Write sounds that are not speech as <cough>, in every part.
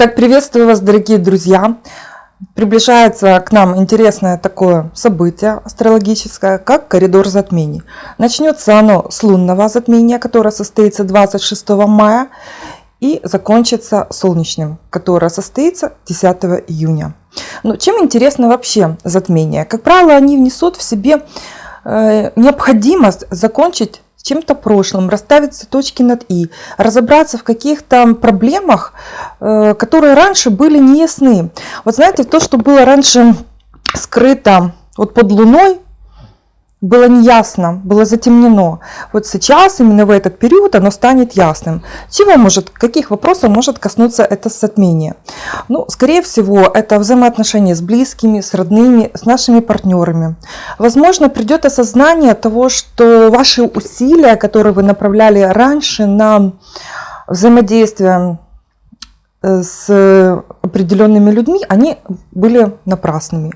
Итак, приветствую вас, дорогие друзья! Приближается к нам интересное такое событие астрологическое, как коридор затмений. Начнется оно с лунного затмения, которое состоится 26 мая, и закончится солнечным, которое состоится 10 июня. Но чем интересно вообще затмение? Как правило, они внесут в себе э, необходимость закончить чем-то прошлым, расставить все точки над «и», разобраться в каких-то проблемах, э, которые раньше были неясны. Вот знаете, то, что было раньше скрыто вот под Луной, было неясно, было затемнено. Вот сейчас, именно в этот период, оно станет ясным. Чего может, каких вопросов может коснуться это затмение? Ну, скорее всего, это взаимоотношения с близкими, с родными, с нашими партнерами. Возможно, придет осознание того, что ваши усилия, которые вы направляли раньше на взаимодействие с определенными людьми, они были напрасными.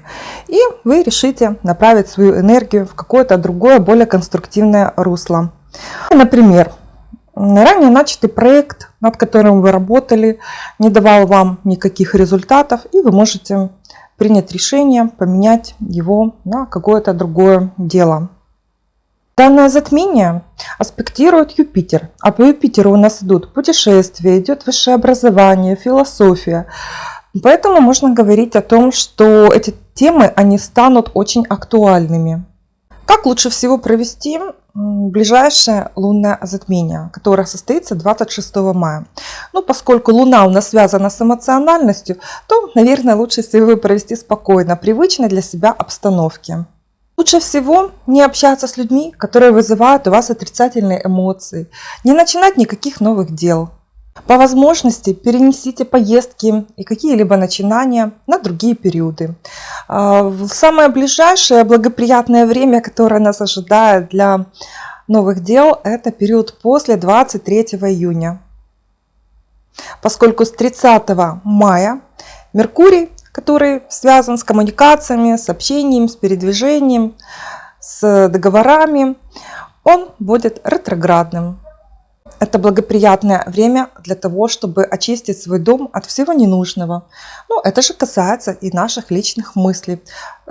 И вы решите направить свою энергию в какое-то другое, более конструктивное русло. Например, ранее начатый проект, над которым вы работали, не давал вам никаких результатов, и вы можете принять решение поменять его на какое-то другое дело. Данное затмение аспектирует Юпитер, а по Юпитеру у нас идут путешествия, идет высшее образование, философия. Поэтому можно говорить о том, что эти темы, они станут очень актуальными. Как лучше всего провести ближайшее лунное затмение, которое состоится 26 мая. Ну, поскольку Луна у нас связана с эмоциональностью, то, наверное, лучше всего провести спокойно, привычной для себя обстановке. Лучше всего не общаться с людьми, которые вызывают у вас отрицательные эмоции, не начинать никаких новых дел. По возможности перенесите поездки и какие-либо начинания на другие периоды. А, в самое ближайшее благоприятное время, которое нас ожидает для новых дел, это период после 23 июня. Поскольку с 30 мая Меркурий который связан с коммуникациями, с общением, с передвижением, с договорами, он будет ретроградным. Это благоприятное время для того, чтобы очистить свой дом от всего ненужного. Ну, это же касается и наших личных мыслей.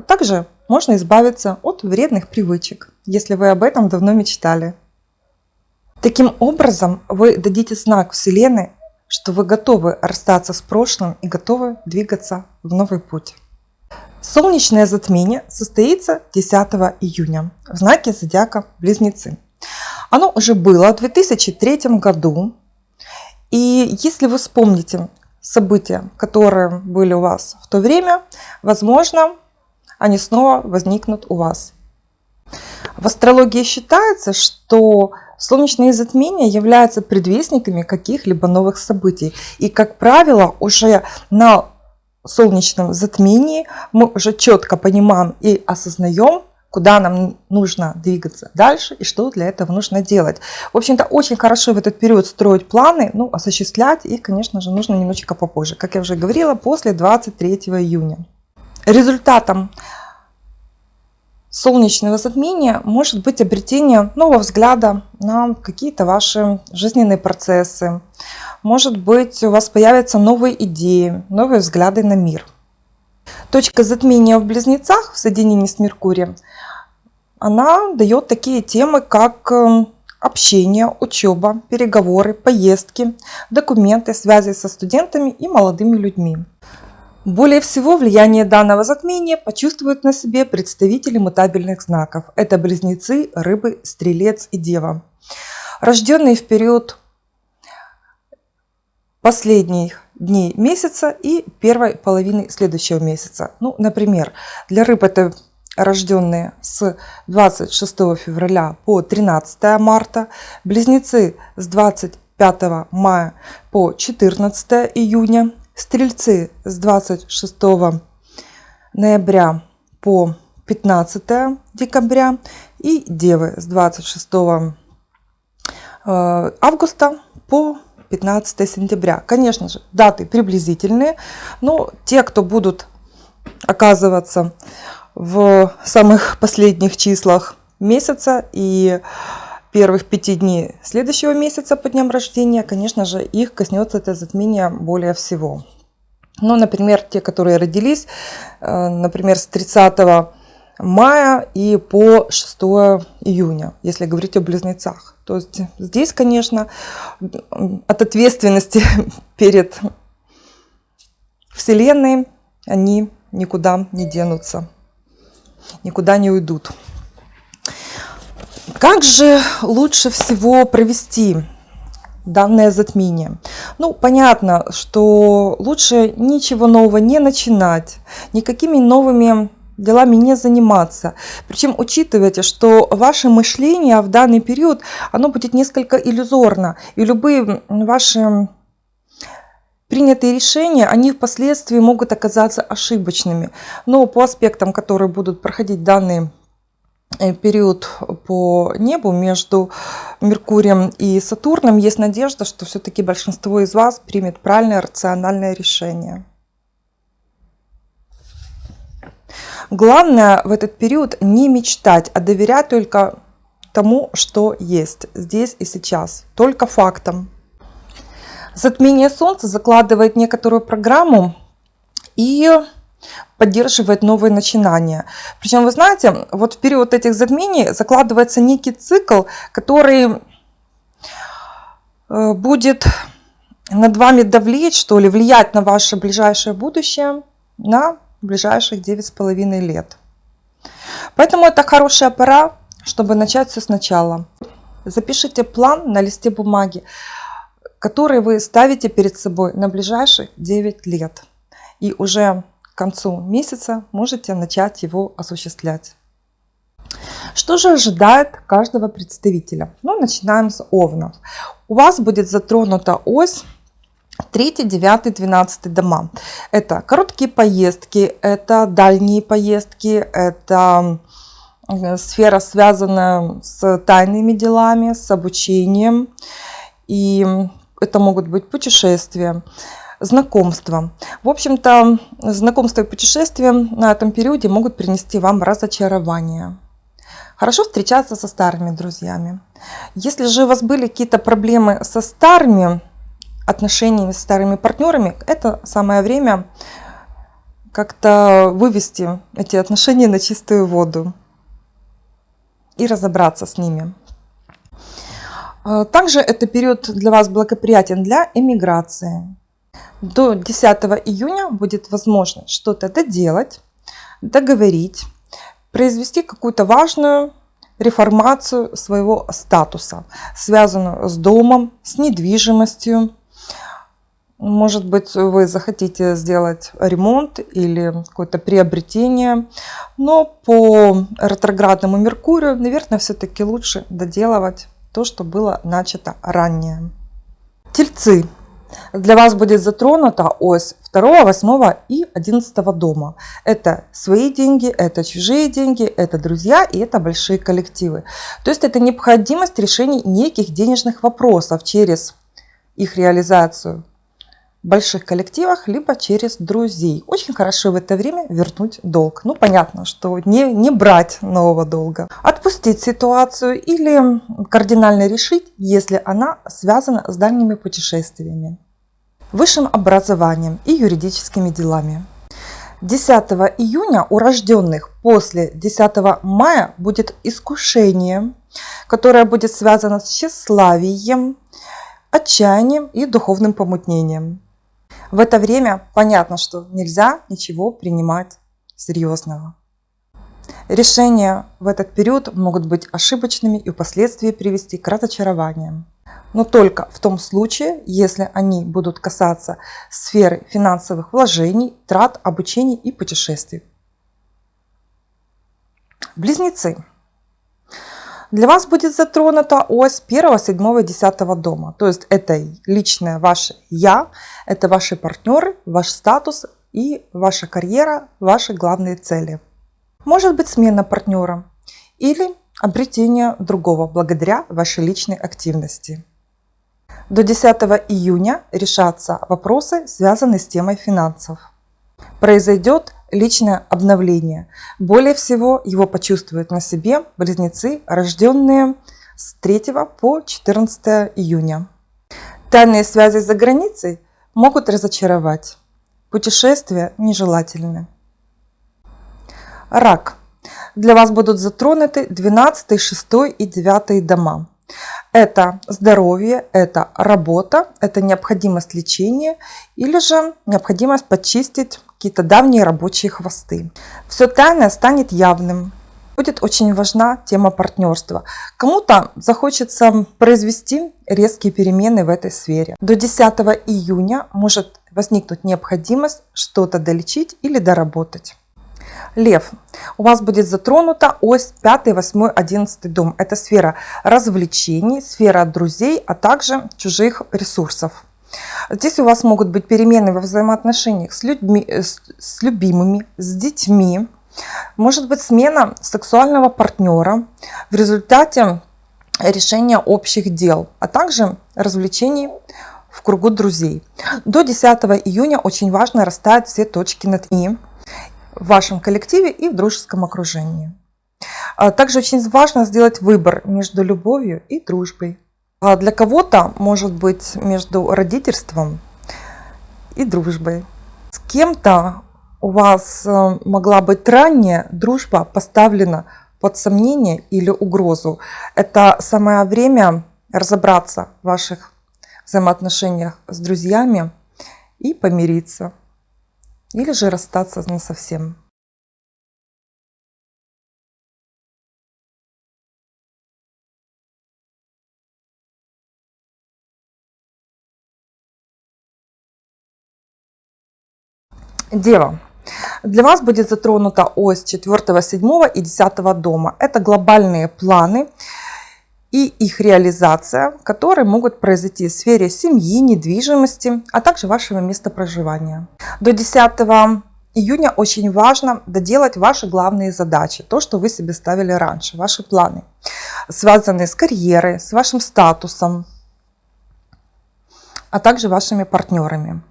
Также можно избавиться от вредных привычек, если вы об этом давно мечтали. Таким образом, вы дадите знак Вселенной что вы готовы расстаться с прошлым и готовы двигаться в новый путь. Солнечное затмение состоится 10 июня в знаке зодиака Близнецы. Оно уже было в 2003 году. И если вы вспомните события, которые были у вас в то время, возможно, они снова возникнут у вас. В астрологии считается, что Солнечные затмения являются предвестниками каких-либо новых событий. И, как правило, уже на солнечном затмении мы уже четко понимаем и осознаем, куда нам нужно двигаться дальше и что для этого нужно делать. В общем-то, очень хорошо в этот период строить планы, ну, осуществлять их, конечно же, нужно немножечко попозже. Как я уже говорила, после 23 июня. Результатом солнечного затмения может быть обретение нового взгляда на какие-то ваши жизненные процессы. Может быть, у вас появятся новые идеи, новые взгляды на мир. Точка затмения в Близнецах в соединении с Меркурием, она дает такие темы, как э, общение, учеба, переговоры, поездки, документы, связи со студентами и молодыми людьми. Более всего влияние данного затмения почувствуют на себе представители мутабельных знаков. Это близнецы, рыбы, стрелец и дева. Рожденные в период последних дней месяца и первой половины следующего месяца. Ну, например, для рыб это рожденные с 26 февраля по 13 марта, близнецы с 25 мая по 14 июня, Стрельцы с 26 ноября по 15 декабря и Девы с 26 э, августа по 15 сентября. Конечно же, даты приблизительные, но те, кто будут оказываться в самых <laughs> последних числах месяца и первых пяти дней следующего месяца по дням рождения, конечно же, их коснется это затмение более всего. Ну, например, те, которые родились, э, например, с 30 мая и по 6 июня, если говорить о близнецах. То есть здесь, конечно, от ответственности <laughs> перед Вселенной они никуда не денутся, никуда не уйдут. Как же лучше всего провести данное затмение? Ну, понятно, что лучше ничего нового не начинать, никакими новыми делами не заниматься. Причем учитывайте, что ваше мышление в данный период, оно будет несколько иллюзорно. И любые ваши принятые решения, они впоследствии могут оказаться ошибочными. Но по аспектам, которые будут проходить данный э, период по небу между Меркурием и Сатурном, есть надежда, что все-таки большинство из вас примет правильное рациональное решение. Главное в этот период не мечтать, а доверять только тому, что есть здесь и сейчас, только фактам. Затмение Солнца закладывает некоторую программу и поддерживает новые начинания. Причем, вы знаете, вот в период этих затмений закладывается некий цикл, который э, будет над вами давлеть, что ли, влиять на ваше ближайшее будущее на ближайших 9,5 лет. Поэтому это хорошая пора, чтобы начать все сначала. Запишите план на листе бумаги, который вы ставите перед собой на ближайших 9 лет. И уже к концу месяца можете начать его осуществлять. Что же ожидает каждого представителя? Ну, начинаем с овнов. У вас будет затронута ось 3, 9, 12 дома. Это короткие поездки, это дальние поездки, это э, сфера, связанная с тайными делами, с обучением. И это могут быть путешествия, знакомства. В общем-то, знакомства и путешествия на этом периоде могут принести вам разочарование. Хорошо встречаться со старыми друзьями. Если же у вас были какие-то проблемы со старыми отношениями с старыми партнерами, это самое время как-то вывести эти отношения на чистую воду и разобраться с ними. А, также это период для вас благоприятен для эмиграции. До 10 июня будет возможность что-то доделать, договорить, произвести какую-то важную реформацию своего статуса, связанную с домом, с недвижимостью, может быть, вы захотите сделать ремонт или какое-то приобретение, но по ретроградному Меркурию, наверное, все-таки лучше доделывать то, что было начато ранее. Тельцы. Для вас будет затронута ось 2, 8 и 11 дома. Это свои деньги, это чужие деньги, это друзья и это большие коллективы. То есть это необходимость решения неких денежных вопросов через их реализацию больших коллективах, либо через друзей. Очень хорошо в это время вернуть долг. Ну, понятно, что не, не брать нового долга. Отпустить ситуацию или кардинально решить, если она связана с дальними путешествиями, высшим образованием и юридическими делами. 10 июня у рожденных после 10 мая будет искушение, которое будет связано с тщеславием, отчаянием и духовным помутнением. В это время понятно, что нельзя ничего принимать серьезного. Решения в этот период могут быть ошибочными и впоследствии привести к разочарованиям. Но только в том случае, если они будут касаться сферы финансовых вложений, трат, обучений и путешествий. Близнецы. Для вас будет затронута ось 1, 7, 10 дома. То есть это личное ваше «я», это ваши партнеры, ваш статус, и ваша карьера – ваши главные цели. Может быть смена партнера или обретение другого благодаря вашей личной активности. До 10 июня решатся вопросы, связанные с темой финансов. Произойдет личное обновление. Более всего его почувствуют на себе близнецы, рожденные с 3 по 14 июня. Тайные связи за границей могут разочаровать. Путешествия нежелательны. Рак. Для вас будут затронуты 12, 6 и 9 дома. Это здоровье, это работа, это необходимость лечения или же необходимость почистить какие-то давние рабочие хвосты. Все тайное станет явным. Будет очень важна тема партнерства. Кому-то захочется произвести резкие перемены в этой сфере. До 10 июня может возникнуть необходимость что-то долечить или доработать. Лев, у вас будет затронута ось 5, 8, 11 дом. Это сфера развлечений, сфера друзей, а также чужих ресурсов. Здесь у вас могут быть перемены во взаимоотношениях с, людьми, э, с любимыми, с детьми. Может быть смена сексуального партнера в результате решения общих дел, а также развлечений в кругу друзей. До 10 июня очень важно расставить все точки над «и» в вашем коллективе и в дружеском окружении. А также очень важно сделать выбор между любовью и дружбой. А для кого-то может быть между родительством и дружбой. С кем-то у вас э, могла быть ранняя дружба поставлена под сомнение или угрозу. Это самое время разобраться в ваших взаимоотношениях с друзьями и помириться или же расстаться совсем. Дева. Для вас будет затронута ось 4, 7 и 10 дома. Это глобальные планы, и их реализация, которые могут произойти в сфере семьи, недвижимости, а также вашего места проживания. До 10 июня очень важно доделать ваши главные задачи, то, что вы себе ставили раньше, ваши планы, связанные с карьерой, с вашим статусом, а также вашими партнерами.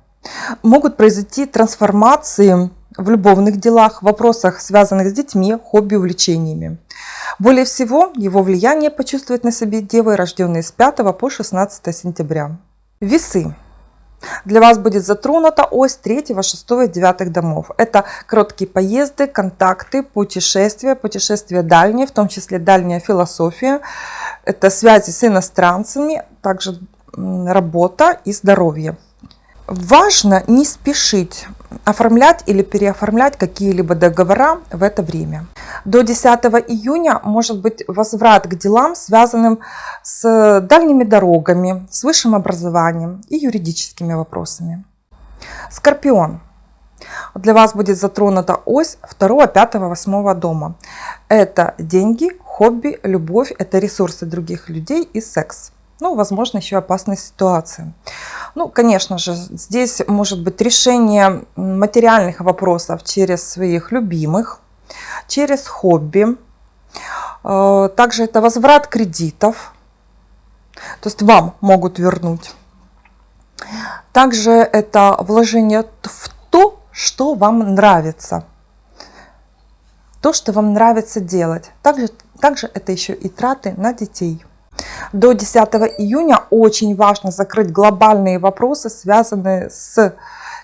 Могут произойти трансформации в любовных делах, в вопросах, связанных с детьми, хобби, увлечениями. Более всего его влияние почувствуют на себе девы, рожденные с 5 по 16 сентября. Весы. Для вас будет затронута ось 3, 6 и 9 домов. Это короткие поезды, контакты, путешествия, путешествия дальние, в том числе дальняя философия. Это связи с иностранцами, также работа и здоровье. Важно не спешить оформлять или переоформлять какие-либо договора в это время. До 10 июня может быть возврат к делам, связанным с дальними дорогами, с высшим образованием и юридическими вопросами. Скорпион. Для вас будет затронута ось 2, 5, 8 дома. Это деньги, хобби, любовь, это ресурсы других людей и секс ну, возможно, еще опасные ситуации. Ну, конечно же, здесь может быть решение материальных вопросов через своих любимых, через хобби. Э, также это возврат кредитов, то есть вам могут вернуть. Также это вложение в то, что вам нравится. То, что вам нравится делать. Также, также это еще и траты на детей. До 10 июня очень важно закрыть глобальные вопросы, связанные с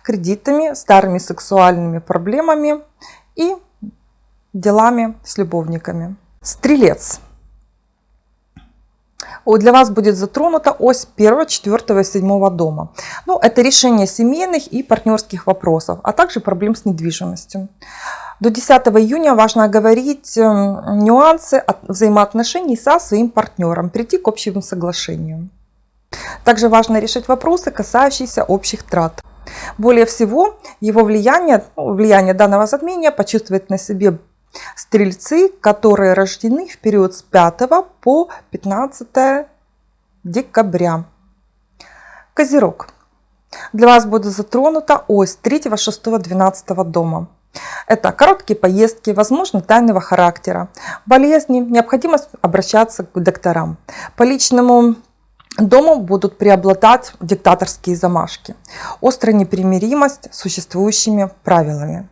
кредитами, старыми сексуальными проблемами и делами с любовниками. Стрелец. Для вас будет затронута ось 1, 4, 7 дома. Ну, это решение семейных и партнерских вопросов, а также проблем с недвижимостью. До 10 июня важно говорить эм, нюансы взаимоотношений со своим партнером, прийти к общему соглашению. Также важно решить вопросы, касающиеся общих трат. Более всего, его влияние, ну, влияние данного затмения почувствуют на себе стрельцы, которые рождены в период с 5 по 15 декабря. Козерог. для вас будет затронута ось 3, 6, 12 дома. Это короткие поездки, возможно, тайного характера, болезни, необходимость обращаться к докторам. По личному дому будут преобладать диктаторские замашки, острая непримиримость с существующими правилами,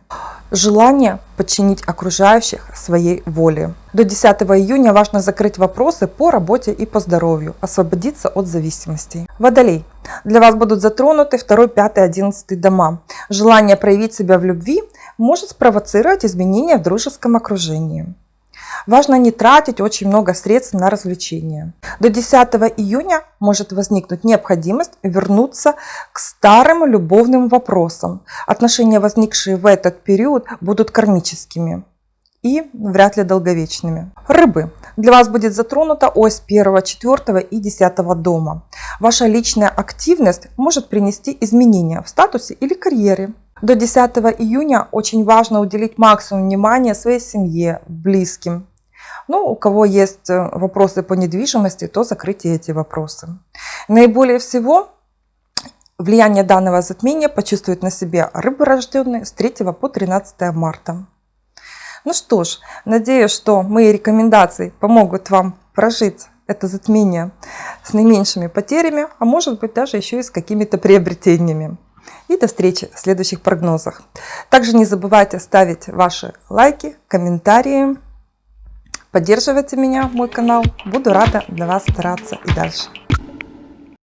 желание подчинить окружающих своей воле. До 10 июня важно закрыть вопросы по работе и по здоровью, освободиться от зависимостей. Водолей. Для вас будут затронуты 2, 5, 11 дома. Желание проявить себя в любви может спровоцировать изменения в дружеском окружении. Важно не тратить очень много средств на развлечения. До 10 июня может возникнуть необходимость вернуться к старым любовным вопросам. Отношения, возникшие в этот период, будут кармическими и вряд ли долговечными. Рыбы. Для вас будет затронута ось 1, 4 и 10 дома. Ваша личная активность может принести изменения в статусе или карьере. До 10 июня очень важно уделить максимум внимания своей семье, близким. Ну, у кого есть э, вопросы по недвижимости, то закройте эти вопросы. Наиболее всего влияние данного затмения почувствуют на себе рыбы, рожденные с 3 по 13 марта. Ну что ж, надеюсь, что мои рекомендации помогут вам прожить это затмение с наименьшими потерями, а может быть даже еще и с какими-то приобретениями. И до встречи в следующих прогнозах. Также не забывайте ставить ваши лайки, комментарии. Поддерживайте меня, мой канал. Буду рада для вас стараться и дальше.